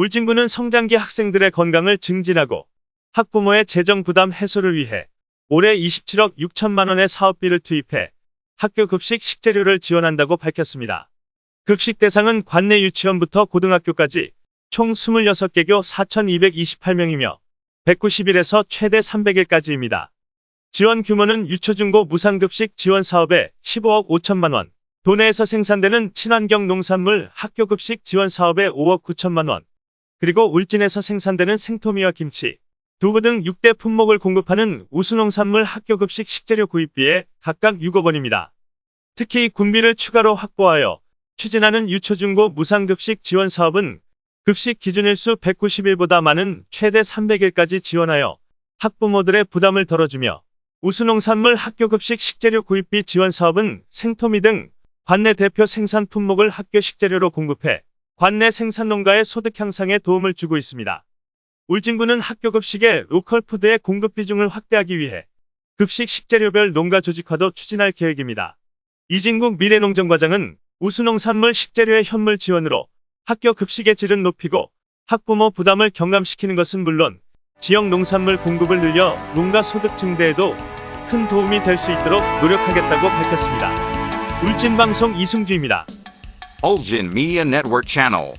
울진군은 성장기 학생들의 건강을 증진하고 학부모의 재정 부담 해소를 위해 올해 27억 6천만 원의 사업비를 투입해 학교 급식 식재료를 지원한다고 밝혔습니다. 급식 대상은 관내 유치원부터 고등학교까지 총 26개교 4,228명이며 190일에서 최대 300일까지입니다. 지원 규모는 유초중고 무상급식 지원 사업에 15억 5천만 원, 도내에서 생산되는 친환경 농산물 학교급식 지원 사업에 5억 9천만 원, 그리고 울진에서 생산되는 생토미와 김치, 두부 등 6대 품목을 공급하는 우수농산물 학교급식 식재료 구입비에 각각 6억 원입니다. 특히 군비를 추가로 확보하여 추진하는 유초중고 무상급식 지원 사업은 급식 기준일수 190일보다 많은 최대 300일까지 지원하여 학부모들의 부담을 덜어주며 우수농산물 학교급식 식재료 구입비 지원 사업은 생토미 등 관내 대표 생산 품목을 학교 식재료로 공급해 관내 생산농가의 소득 향상에 도움을 주고 있습니다. 울진군은 학교 급식의 로컬 푸드의 공급 비중을 확대하기 위해 급식 식재료별 농가 조직화도 추진할 계획입니다. 이진국 미래농정과장은 우수농산물 식재료의 현물 지원으로 학교 급식의 질은 높이고 학부모 부담을 경감시키는 것은 물론 지역 농산물 공급을 늘려 농가 소득 증대에도 큰 도움이 될 수 있도록 노력하겠다고 밝혔습니다. 울진방송 이승주입니다. Ulgin Media Network Channel.